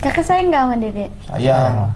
Kakak sayang nggak sama Dede? Sayang.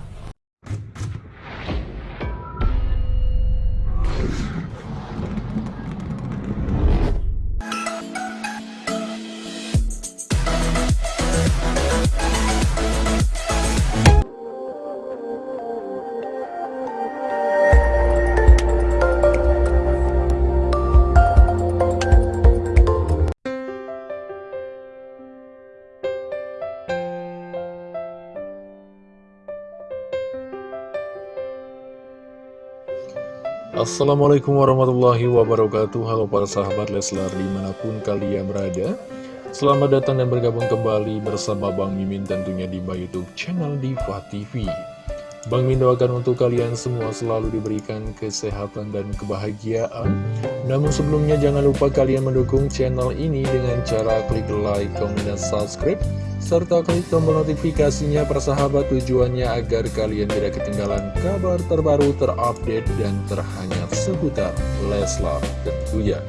Assalamualaikum warahmatullahi wabarakatuh. Halo para sahabat Leslar di mana pun kalian berada. Selamat datang dan bergabung kembali bersama Bang Mimin tentunya di Youtube channel Diva TV Bang Mimin doakan untuk kalian semua selalu diberikan kesehatan dan kebahagiaan Namun sebelumnya jangan lupa kalian mendukung channel ini dengan cara klik like, comment, dan subscribe serta klik tombol notifikasinya persahabat tujuannya agar kalian tidak ketinggalan kabar terbaru terupdate dan terhangat seputar Leslar tentunya.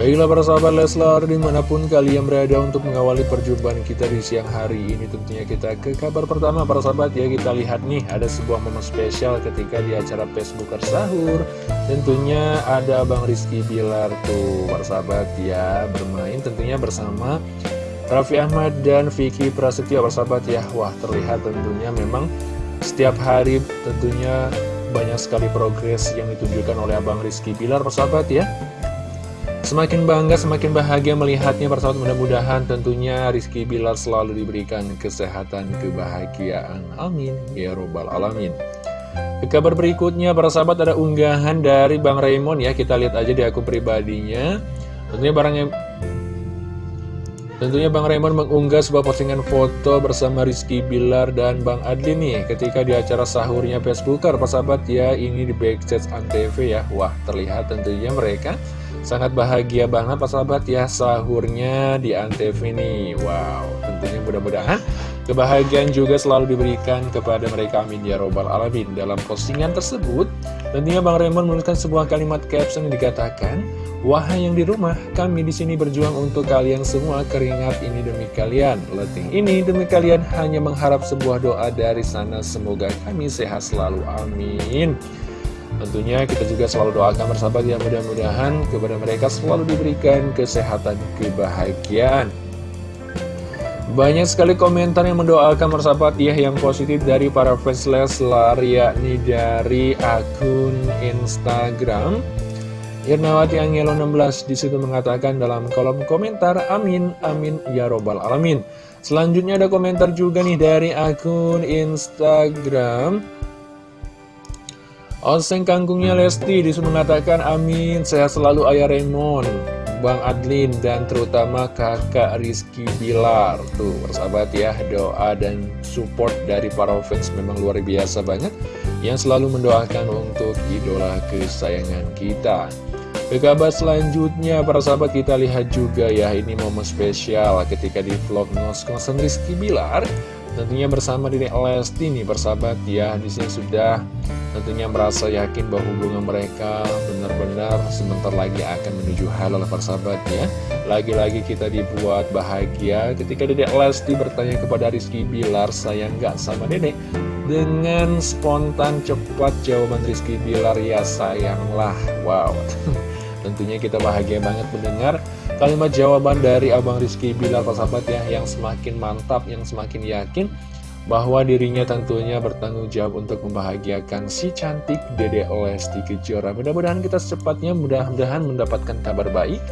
Baiklah para sahabat Leslar, di mana pun kalian berada untuk mengawali perjumpaan kita di siang hari ini Tentunya kita ke kabar pertama para sahabat ya. Kita lihat nih ada sebuah momen spesial ketika di acara Facebooker Sahur. Tentunya ada Bang Rizky Bilar tuh para sahabat ya Bermain tentunya bersama Raffi Ahmad dan Vicky Prasetyo para sahabat ya. Wah terlihat tentunya memang setiap hari tentunya banyak sekali progres yang ditunjukkan oleh Abang Rizky Bilar persahabat ya Semakin bangga, semakin bahagia melihatnya persahabat mudah-mudahan tentunya Rizky Bilar selalu diberikan kesehatan, kebahagiaan. Amin. Ya Robbal Alamin. Ke kabar berikutnya, para sahabat ada unggahan dari Bang Raymond ya. Kita lihat aja di akun pribadinya. Tentunya barangnya Tentunya Bang Raymond mengunggah sebuah postingan foto bersama Rizky Bilar dan Bang Adli nih ketika di acara sahurnya Facebooker, persahabat ya, ini di backstage Antv ya. Wah, terlihat tentunya mereka sangat bahagia banget persahabat ya sahurnya di Antv ini. Wow, tentunya mudah-mudahan kebahagiaan juga selalu diberikan kepada mereka amin ya robbal alamin. Dalam postingan tersebut, tentunya Bang Raymond menuliskan sebuah kalimat caption yang dikatakan Wahai yang di rumah, kami di sini berjuang untuk kalian semua keringat ini demi kalian. Letih ini demi kalian hanya mengharap sebuah doa dari sana. Semoga kami sehat selalu. Amin. Tentunya kita juga selalu doakan bersahabat ya mudah-mudahan kepada mereka selalu diberikan kesehatan, kebahagiaan. Banyak sekali komentar yang mendoakan bersahabat ya yang positif dari para fans Leslar yakni dari akun Instagram Irnawati Angelo 16 di situ mengatakan dalam kolom komentar Amin, Amin, Ya Robbal Alamin. Selanjutnya ada komentar juga nih dari akun Instagram. Oseng kangkungnya Lesti di situ mengatakan Amin, sehat selalu Ayah Raymond Bang Adlin dan terutama kakak Rizky Bilar. Tuh persahabat ya doa dan support dari para fans memang luar biasa banget Yang selalu mendoakan untuk idola kesayangan kita ke kabar selanjutnya, para sahabat kita lihat juga ya, ini momen spesial ketika di vlog ngos-ngosan Rizky Bilar. Tentunya bersama Dini Lesti nih, persahabat ya, di sini sudah tentunya merasa yakin bahwa hubungan mereka benar-benar sebentar lagi akan menuju halal persahabat ya. Lagi-lagi kita dibuat bahagia ketika Dedek Lesti bertanya kepada Rizky Bilar, sayang nggak sama Dedek? Dengan spontan cepat jawaban Rizky Bilar, ya sayanglah. Wow. Tentunya kita bahagia banget mendengar kalimat jawaban dari Abang Rizky Bilar sahabat ya Yang semakin mantap, yang semakin yakin bahwa dirinya tentunya bertanggung jawab untuk membahagiakan si cantik Dede Lesti Kejora. Mudah-mudahan kita secepatnya mudah-mudahan mendapatkan kabar baik,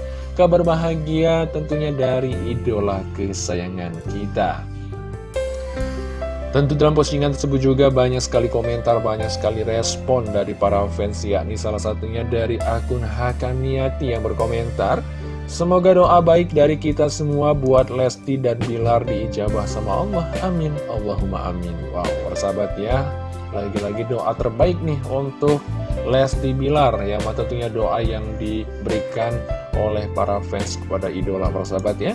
kabar bahagia tentunya dari idola kesayangan kita. Tentu dalam postingan tersebut juga banyak sekali komentar, banyak sekali respon dari para fans yakni salah satunya dari akun Hakaniati yang berkomentar Semoga doa baik dari kita semua buat Lesti dan Bilar diijabah sama Allah, amin, Allahumma amin. Wow, persahabat ya, lagi-lagi doa terbaik nih untuk Lesti Bilar ya, tentunya doa yang diberikan oleh para fans kepada idola persahabat ya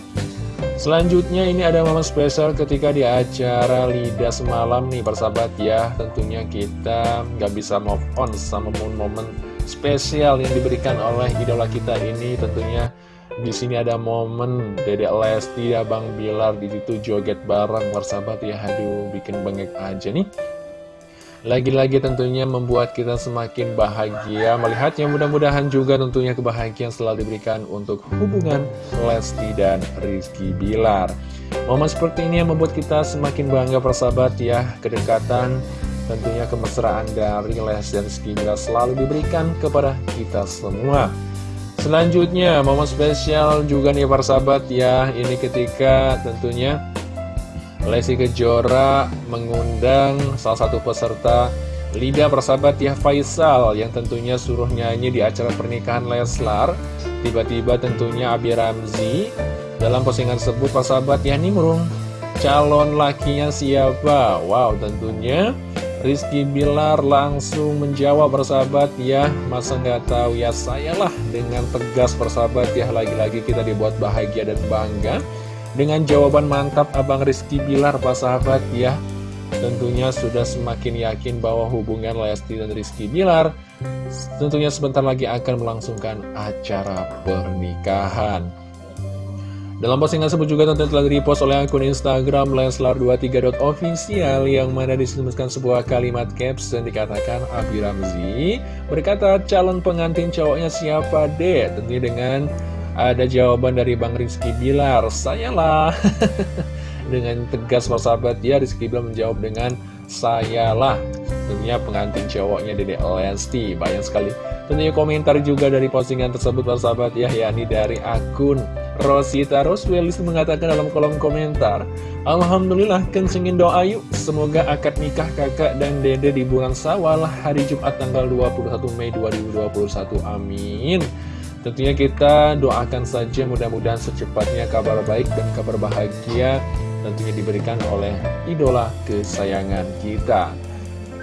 Selanjutnya ini ada momen spesial ketika di acara Lida semalam nih persahabat ya Tentunya kita nggak bisa move on sama momen-momen spesial yang diberikan oleh idola kita ini Tentunya di sini ada momen Dedek Lesti, Abang Bilar di situ joget bareng persahabat ya. Aduh, bikin bengek aja nih. Lagi-lagi tentunya membuat kita semakin bahagia melihatnya mudah-mudahan juga tentunya kebahagiaan selalu diberikan untuk hubungan Lesti dan Rizky Bilar. Momen seperti ini yang membuat kita semakin bangga persahabat ya, kedekatan tentunya kemesraan dari Lesti dan Rizky Bilar selalu diberikan kepada kita semua. Selanjutnya momen spesial juga nih persahabat ya, ini ketika tentunya Lesti Kejora mengundang salah satu peserta Lida persahabat ya Faisal yang tentunya suruh nyanyi di acara pernikahan Leslar. Tiba-tiba tentunya Abi Ramzi dalam postingan tersebut persahabat ya nimrung calon lakinya siapa? Wow tentunya Rizky Bilar langsung menjawab persahabat ya Masa nggak tahu? Ya saya lah dengan tegas persahabat ya Lagi-lagi kita dibuat bahagia dan bangga dengan jawaban mantap Abang Rizky Bilar, Pak sahabat ya. Tentunya sudah semakin yakin bahwa hubungan Lesti dan Rizky Bilar tentunya sebentar lagi akan melangsungkan acara pernikahan. Dalam postingan tersebut juga tentu telah repost oleh akun Instagram Leslar23.official yang mana disebutkan sebuah kalimat caps dan dikatakan Abi Ramzi berkata calon pengantin cowoknya siapa deh tentunya dengan ada jawaban dari Bang Rizky Bilar, saya lah. dengan tegas persahabat ya, Rizky Bilar menjawab dengan saya lah. Tentunya pengantin cowoknya Dede Lesti. Banyak sekali. Tentunya komentar juga dari postingan tersebut persahabat ya, yakni dari akun Rosita Roswelis mengatakan dalam kolom komentar Alhamdulillah kencengin doa yuk Semoga akad nikah kakak dan dede di bulan sawal hari Jumat tanggal 21 Mei 2021 Amin Tentunya kita doakan saja mudah-mudahan secepatnya kabar baik dan kabar bahagia tentunya diberikan oleh idola kesayangan kita.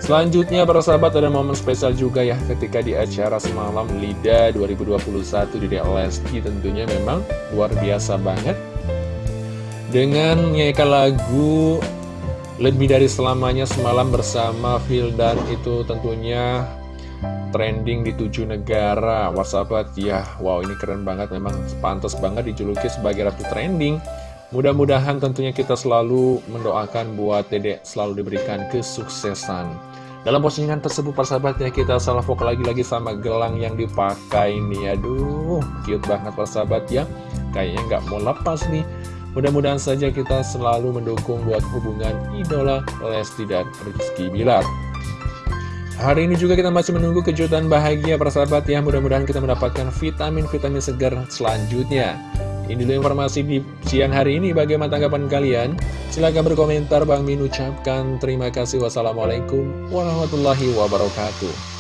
Selanjutnya para sahabat ada momen spesial juga ya ketika di acara semalam LIDA 2021 di Lesti tentunya memang luar biasa banget. Dengan menyanyikan lagu lebih dari selamanya semalam bersama Phil dan itu tentunya trending di tujuh negara. Whatsapp ya. Wow ini keren banget. Memang pantas banget dijuluki sebagai ratu trending. Mudah-mudahan tentunya kita selalu mendoakan buat dedek selalu diberikan kesuksesan. Dalam postingan tersebut persahabatnya kita salah fokus lagi-lagi sama gelang yang dipakai nih Aduh cute banget persahabat ya. Kayaknya nggak mau lepas nih. Mudah-mudahan saja kita selalu mendukung buat hubungan idola Lesti dan Rizky Bilar Hari ini juga kita masih menunggu kejutan bahagia persahabat ya. Mudah-mudahan kita mendapatkan vitamin-vitamin segar selanjutnya. Ini dulu informasi di siang hari ini. Bagaimana tanggapan kalian? Silahkan berkomentar. Bang Min ucapkan terima kasih. Wassalamualaikum warahmatullahi wabarakatuh